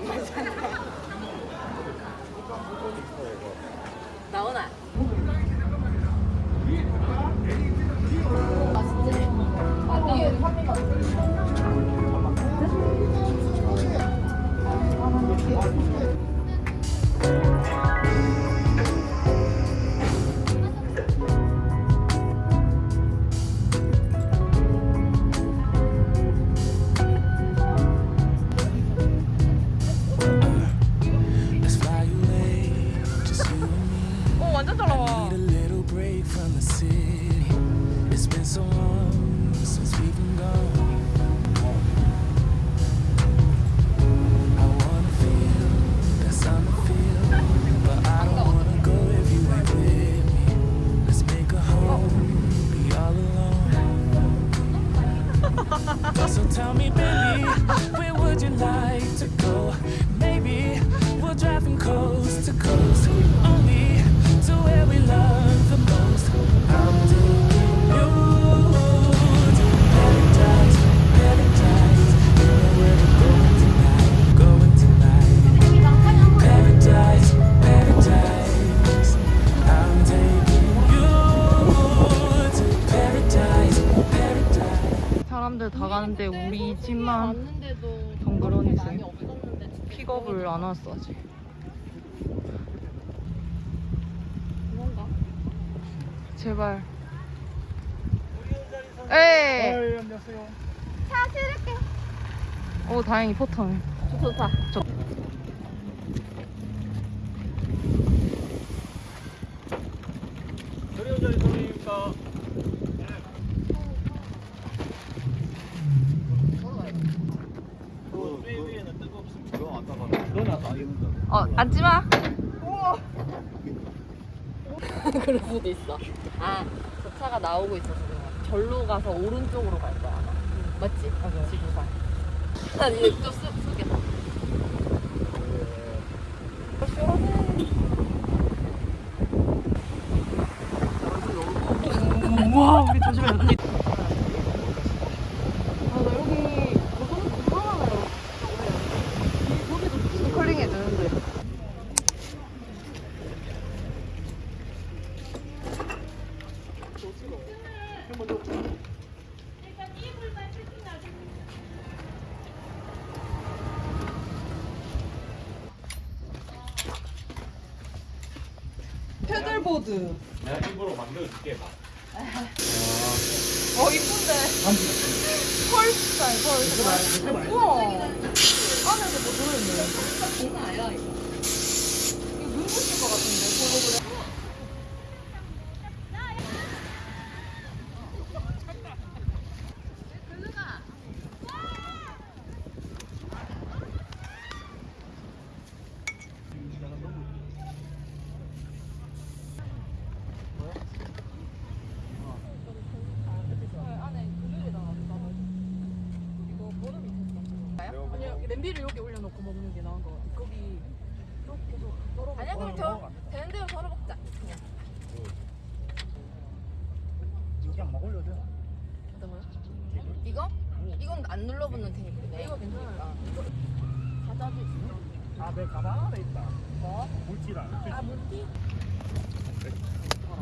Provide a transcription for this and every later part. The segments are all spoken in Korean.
나오나? 왔어 아직. 그런가? 제발. 에이. 안녕하세요. 오 다행히 포터네. 좋다. 저- 저리 자리 소리입니까? 그 위에는 뜨겁습니다. 그거 안 따가. 너는 안 입는다. 어 앉지 마. 그럴 수도 있어. 아, 저 차가 나오고 있어서. 절로 가서 오른쪽으로 갈 거야 아마. 맞지? 맞아. 지구상. 난 이제 좀 쓰, 쓰겠다. 우와 우리 조심해 언니. 아나 여기 너무 궁금하네요. 여기도 스컬링 해주는데. 패들보드. 내가 일부러 만들어줄게. 봐. 어 이쁜데. 펄 스타일 펄. 우와. 안에도 뭐 들어있네. 이거. 이거 눈 부실 것 같은데. 저거 그래. 아니 냄비를 여기 올려놓고 먹는 게 나은 것 같아. 거기 이렇게 해서 썰어. 아니야 그럼 저 되는 대로 덜어 먹자. 그냥. 그냥 막 올려도 돼. 거요? 이거? 이건 안 눌러붙는 테이블이네. 이거 괜찮아. 과자도 있어. 아, 내 가방 안에 있다. 뭐? 물티랑. 아 물티?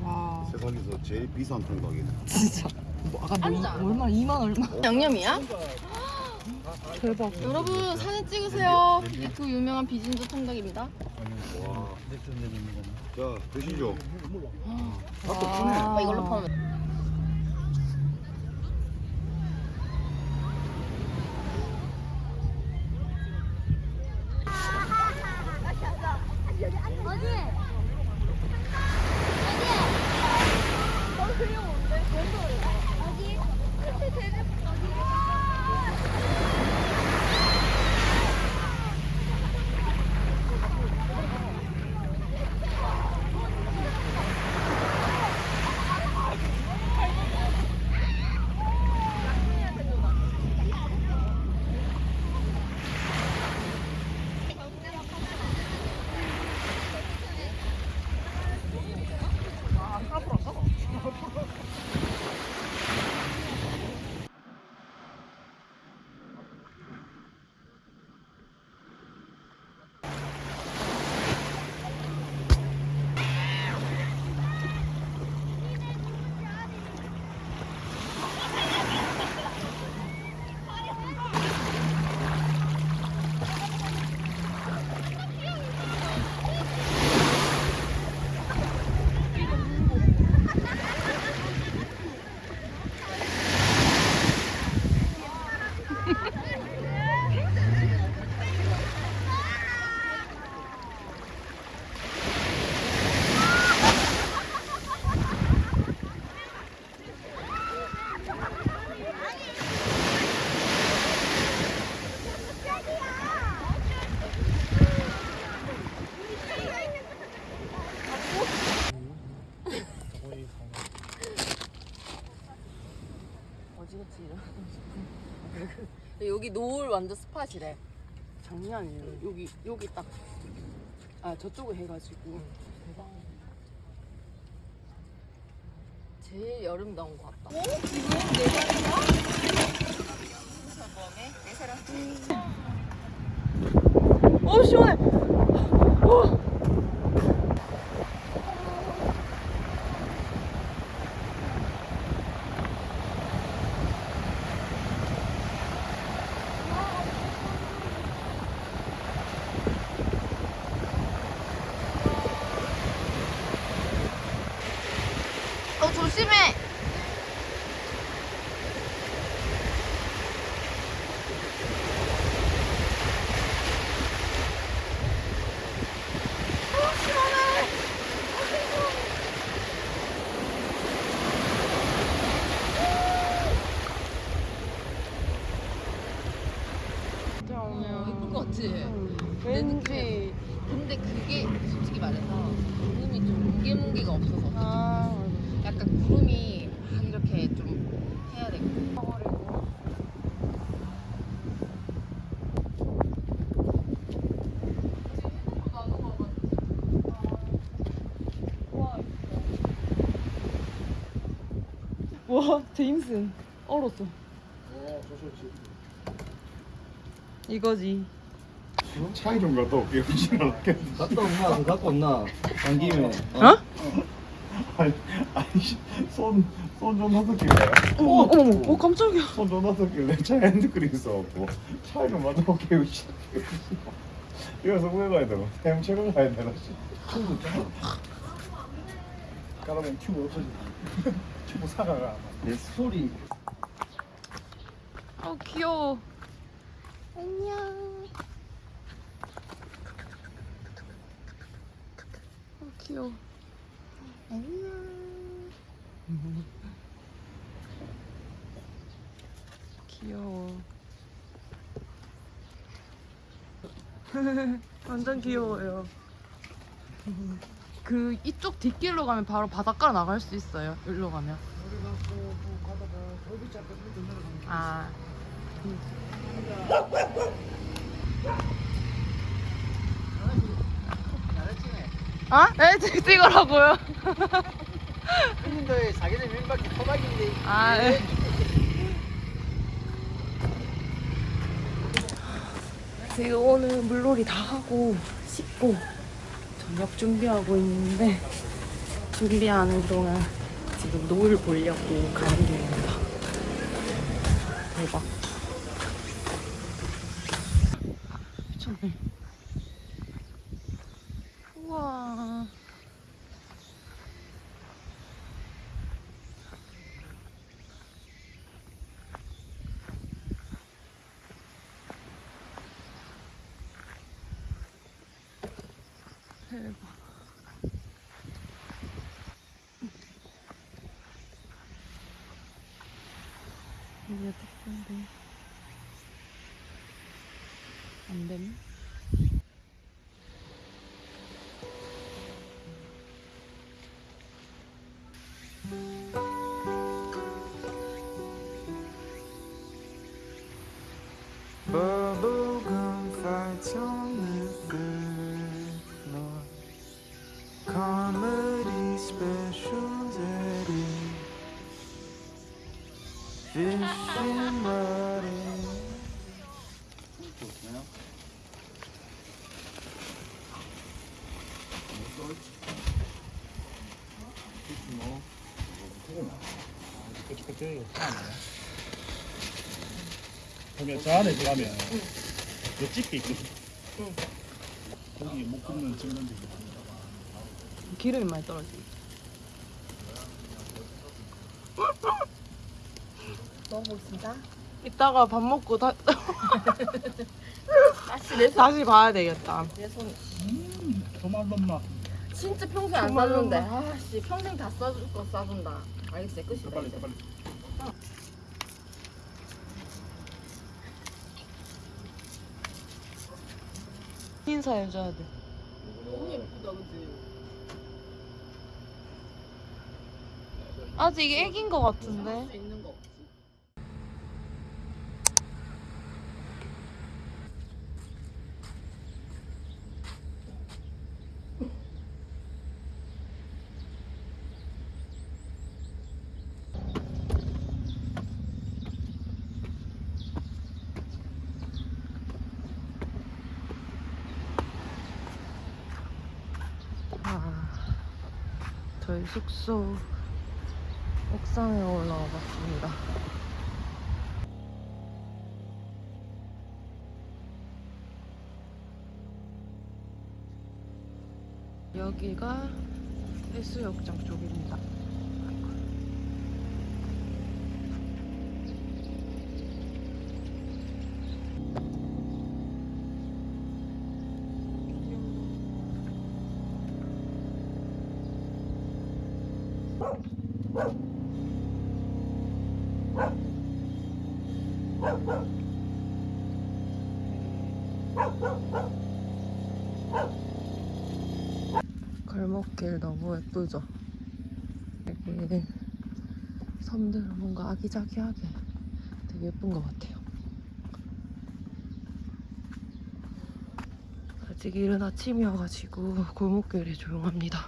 와 세상에서 제일 비싼 통닭이네. 진짜. 뭐 아까 뭐. 얼마? 2만 얼마? 양념이야? 대박. 여러분 사진 찍으세요. 그 유명한 비진주 통닭입니다. 와. 자, 드시죠. 아, 이걸로 파면. 여기 노을 완전 스팟이래. 장난 아니에요. 여기 여기 딱. 아 저쪽에 해가지고. 대박. 제일 여름 나온 것 같다. 어 시원해. 어 조심해. 어, 예쁜 거 같지? 왠지. 근데 그게 솔직히 말해서 구름이 좀 뭉게뭉게가 없어서 어떡해. 아 약간 구름이 막 이렇게 좀 해야 되거든. 와 제임슨 얼었어. 이거지. 차이 좀 갔다 올게요. 갔다 온나 그 갖고 온나 간 김에 어? 아니, 아니, 손, 손좀 놔뒀길래. 어머 어머 어 깜짝이야. 손좀 놔뒀길래 차 핸드크림 있어갖고 차이 좀 맞아 올게요. 씨. 이어서 후회 가야 되고 헤엄치고 가야 되나 씨. 튜브 튜 브 사가가 내 소리 어 귀여워. 안녕. 어 귀여워. 안녕. 귀여워. 완전 귀여워요. 그 이쪽 뒷길로 가면 바로 바닷가로 나갈 수 있어요. 여기로 가면. 아. 아? 네, 찍- 찍으라고요. 형님들 자기들 민박이 토박인데 아, 네. 지금 오늘 물놀이 다 하고 씻고 저녁 준비하고 있는데 준비하는 동안 지금 노을 보려고 가는 중입니다. 대박. 미쳤네. 우와. 대 거기 저 안에 들어가면 요 집게 있거든 거기 못 굽는 증명지 기름이 많이 떨어지. 먹어보겠습니다. 이따가 밥 먹고 다, 다시 내 손. 다시 봐야 되겠다. 내 손. 도말 넘나 진짜 평생 안. 싸준대. 아씨 평생 다 싸줄 거 싸준다. 알겠어 끝이다 빨리 이제. 빨리 인사 해줘야 돼. 너무 예쁘다 그치? 아직 애긴 거 같은데. 숙소 옥상에 올라와 봤습니다. 여기가 해수욕장 쪽입니다. 골목길 너무 예쁘죠? 여기 섬들 뭔가 아기자기하게 되게 예쁜 것 같아요. 아직 이른 아침이어가지고 골목길이 조용합니다.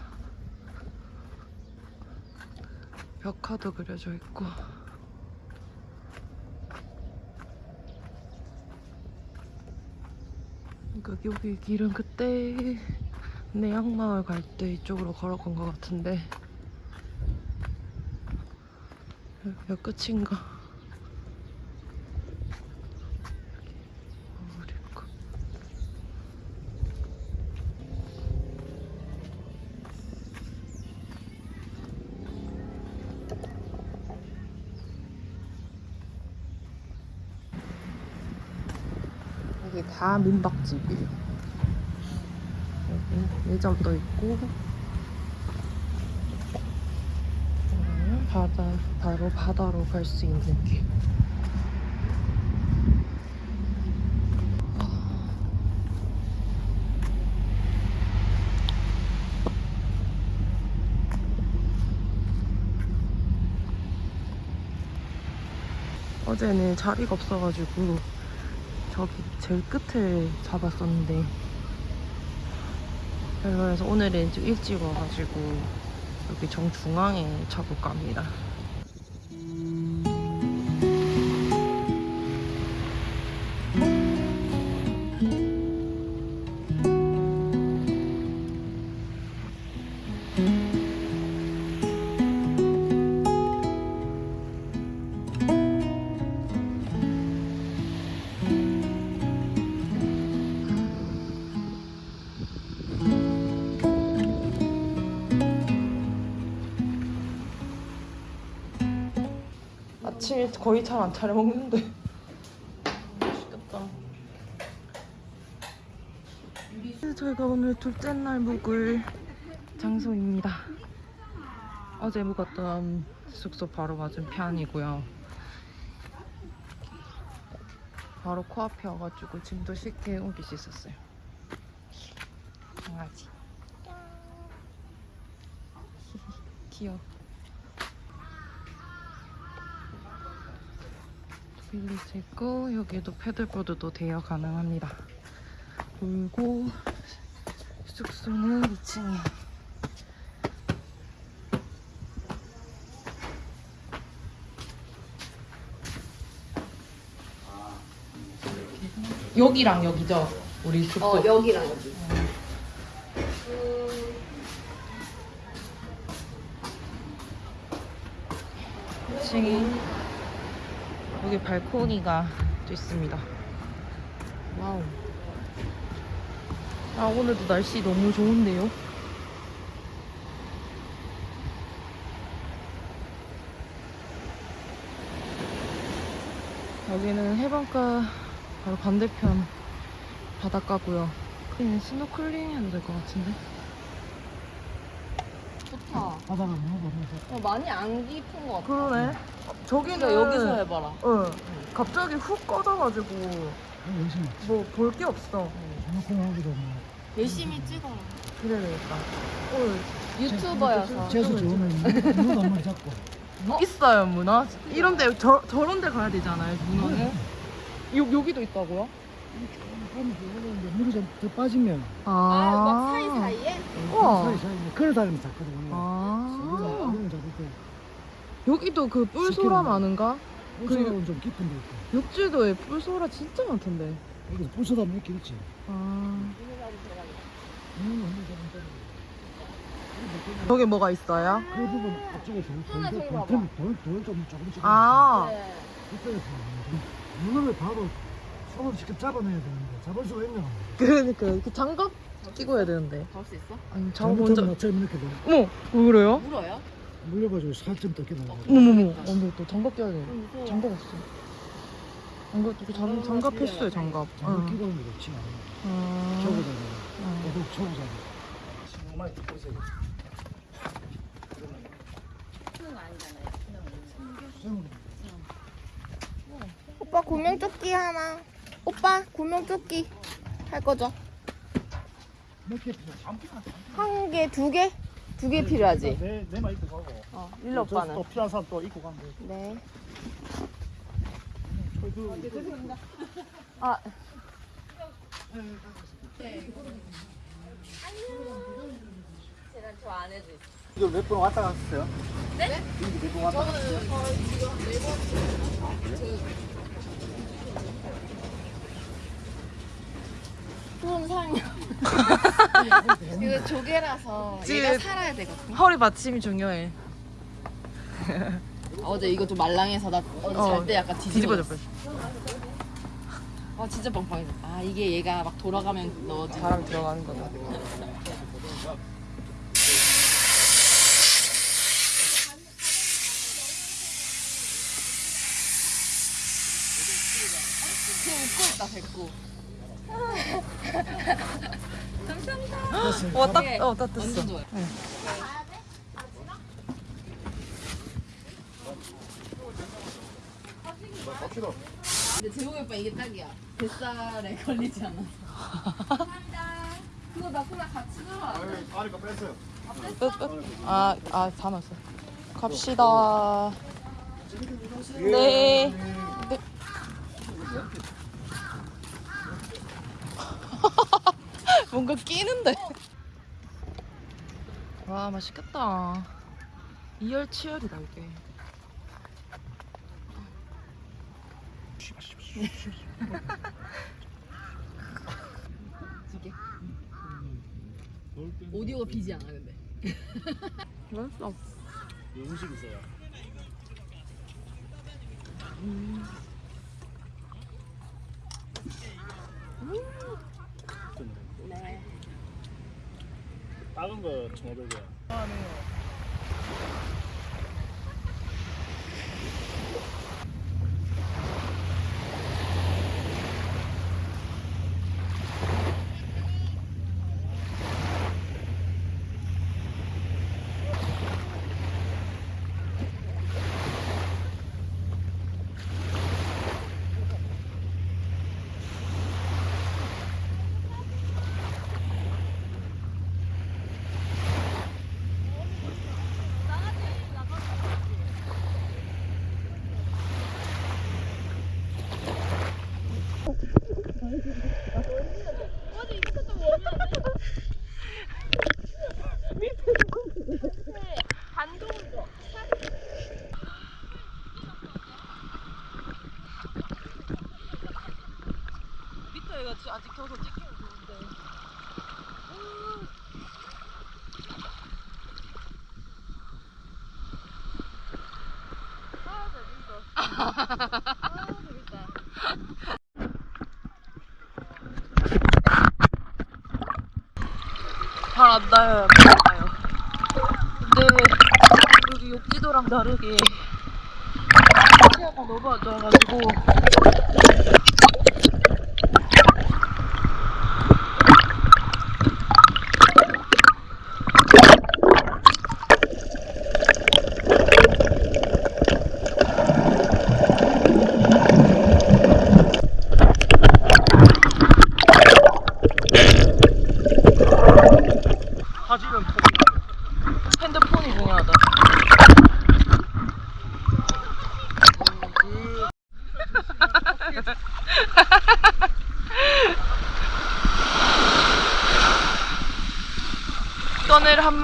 벽화도 그려져 있고 그러니까 여기 길은 그때 내양마을 갈 때 이쪽으로 걸어간 것 같은데 여기가 끝인가? 여기 다 민박집이에요. 여기 매점도 있고 바다 바로 바다로 갈 수 있는 길. 어제는 자리가 없어가지고 저기 제일 끝에 잡았었는데 그래서 오늘은 좀 일찍 와가지고 여기 정중앙에 잡을까 합니다. 아침에 거의 잘 안 차려 먹는데. 맛있겠다. 저희가 오늘 둘째 날 묵을 장소입니다. 어제 묵었던 숙소 바로 맞은 편이고요. 바로 코앞에 와가지고 짐도 쉽게 옮길 수 있었어요. 강아지. 귀여워. 빌리지 있고 여기도 패들보드도 대여 가능합니다. 그리고 숙소는 2층에 여기랑 여기죠? 우리 숙소 어 여기랑 여기. 층이 여기 발코니가 또 있습니다. wow. 아 오늘도 날씨 너무 좋은데요? 여기는 해변가 바로 반대편 바닷가고요. 그냥 스노클링 해도 될 것 같은데. 좋다. 바다가 너무 어, 많이 안 깊은 것 같아. 그러네. 저기는 그러니까 여기서 해봐라. 어, 갑자기 훅 꺼져가지고 열심히 뭐 볼 게 없어. 뭐 열심히 찍어. 그래야 되겠다. 어, 유튜버여서. 재수 좋으면 문어 한 마리 잡고 있어요 문어. 이런데 저 저런 데 가야 되잖아요 문어는. 요 여기도 있다고요? 물이 좀 더 빠지면 아, 막 사이사이에? 우와. 사이사이 걸어 다니면 잡거든요 아 여기도 그 뿔소라 많은가? 뿔소라는 좀 깊은 데 있고 욕지도에 뿔소라 진짜 많던데. 여기서 뿔소라 몇개 있지 아 여기 뭐가 있어요? 그 부분 앞쪽에 돌돌돌돌좀 조금씩 아, 네. 이쪽에서 문어를 바로 손으로 직접 잡아내야 되는데 잡을 수가 있나? 그러니까 그 장갑 끼고 해야 되는데. 잡을 수 있어? 아니, 장갑 먼저. 이렇게 돼. 어머, 왜 그래요? 물어요? 물려가지고 살점 뜯게 나가고. 어머머머, 근데 또 장갑 껴야 돼. 장갑 없어. 장갑, 그 장, 장갑 필수해, 장갑. 장갑 응. 끼고 하는 게 좋지 않아. 음. 저거다가 응. 계속 쳐보자. 정말 보세요. 오빠 구명조끼 하나. 오빠 구명조끼 할 거죠? 한 개, 두 개? 두 개 필요하지? 내 내만 입고 가고. 어, 일로 오빠는. 또 필요한 사람 또 입고 가면 돼. 네. 아, 제가 저 안에도 있어. 이거 몇 번 왔다 갔어요? 네? 이게 몇번 왔다 갔어요? 그럼 사요. 이거 조개라서 얘가 살아야 되거든. 허리 받침이 중요해. 어제 이거 좀 말랑해서 나 어제 어, 잘때 약간 뒤집어졌어. 아 진짜 빵빵해졌어. 아 이게 얘가 막 돌아가면 넣어지. 바람 들어가는 거다. 지금 웃고 있다 뱉고. 와, 딱, 이게 어. 완전 좋아요. 갑시다. 근데 재호이 오빠 이게 딱이야. 뱃살에 걸리지 않아서. 감사합니다. 그거 나 그냥 같이 들어. 아니, 아니까 뺐어요. 끝, 끝. 아, 아, 다 넣었어. 갑시다. 네. 뭔가 끼는데. 와, 맛있겠다. 이열치열이다, 이게. 오디오가 비지 않아 근데. 맛있어. 음식 있어요. 네. 작은 거 1,500원. 밑에가 아직 켜서 찍히면 좋은데. 잘안 나요, 안 나요. 근데 여기 욕지도랑 다르게 시야가 너무 안 좋아가지고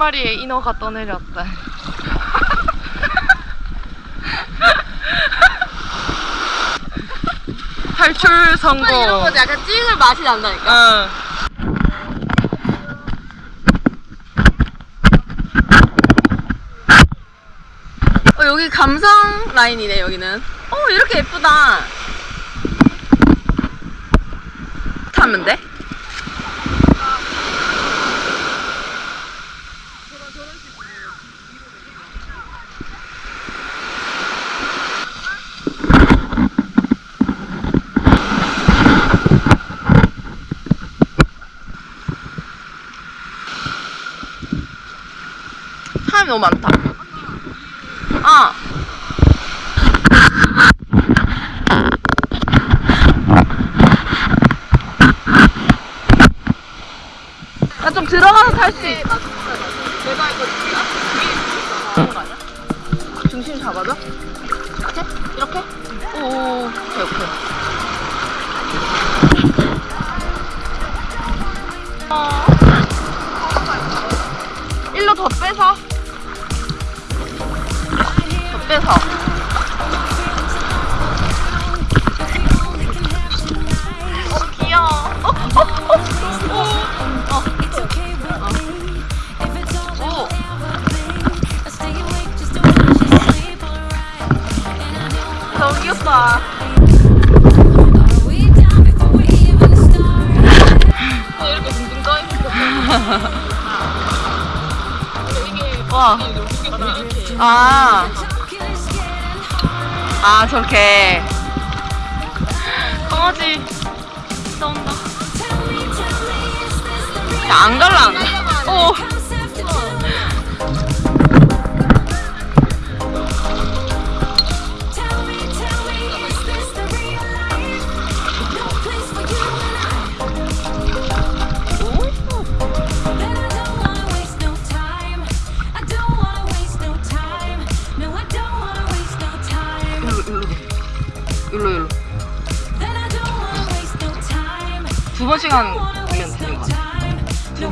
마리의 인어가 떠내렸다. 탈출 성공. 이런 거지. 약간 찍을 맛이 난다니까. 어, 여기 감성 라인이네, 여기는. 어, 이렇게 예쁘다. 타면 돼? 너무 많다. 아. 나 좀 들어가서 탈수 있어. 내가 이거. 아니야? 중심 잡아줘. 이렇게? 이렇게? 오, 오케이, 오케이. 어. 일로 더 빼서. 더 빼서. 어, 귀여워. 어, 어, 어, 어, 어. 오. 너무 귀엽다. 어, 이렇게 둥둥 떠 있어. 와. 아. 아, 저렇게. 강아지. 나온다. 야, 안 갈라. 어.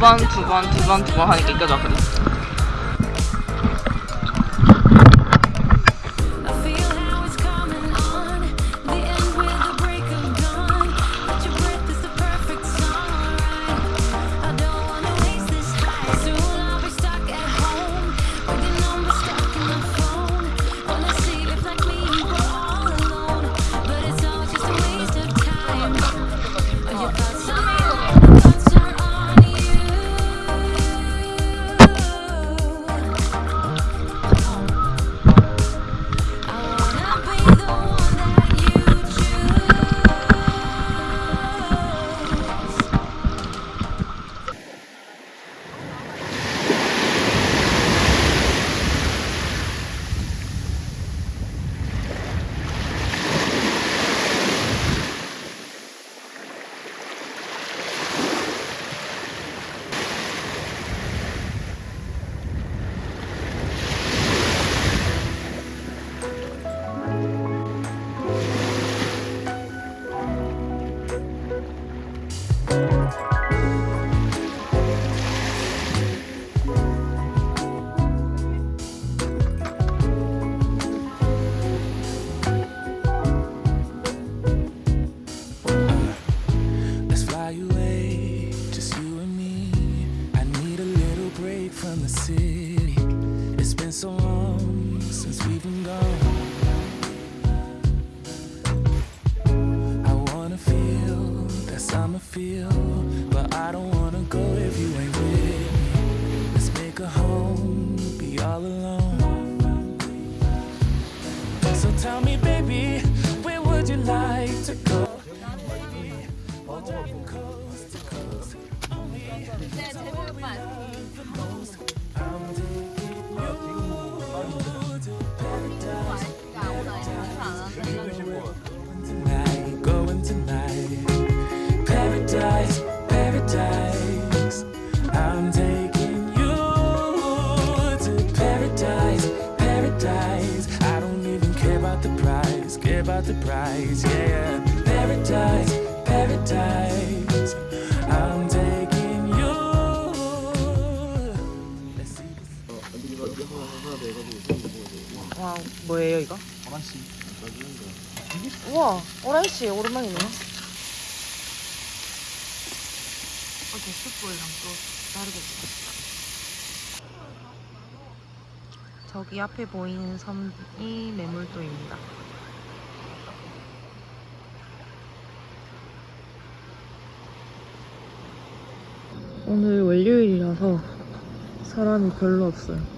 번, 두 번, 두 번, 두 번 하니까 이겨져, 그래. Let's about the price, yeah. Paradise, paradise. I'm taking you. Let's see this. 와, 뭐예요, 이거? 우와, 오란씨 오랜만이네. 어제 숯불이랑 또 다르게 저기 앞에 보이는 섬이 매물도입니다. 오늘 월요일이라서 사람이 별로 없어요.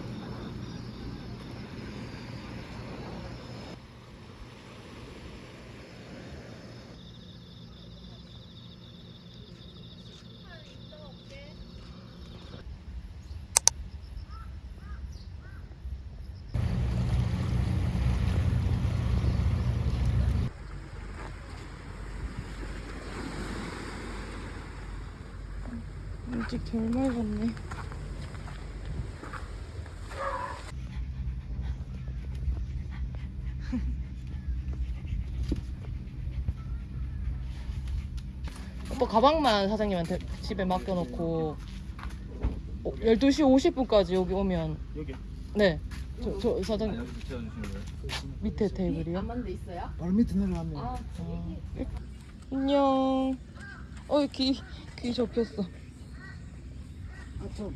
일찍 덜 맑았네. 오빠 가방만 사장님한테 집에 맡겨놓고 어, 12시 50분까지 여기 오면 여기 네. 저, 저 사장님 거예요? 밑에 테이블이요? 안만데 있어요? 바로 밑에 내려가면 아, 안녕. 어, 귀, 귀 접혔어. 아참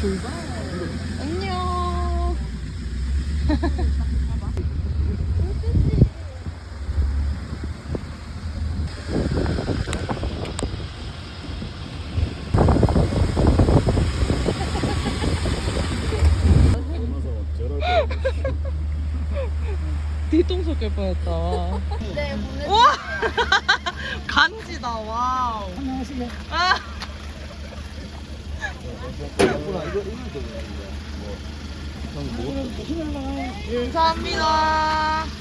출발. 안녕. 뒤통수 깰 뻔했다. 네. 와! 간지다, 와우. 안녕하세요 아, 뭐, 감사합니다.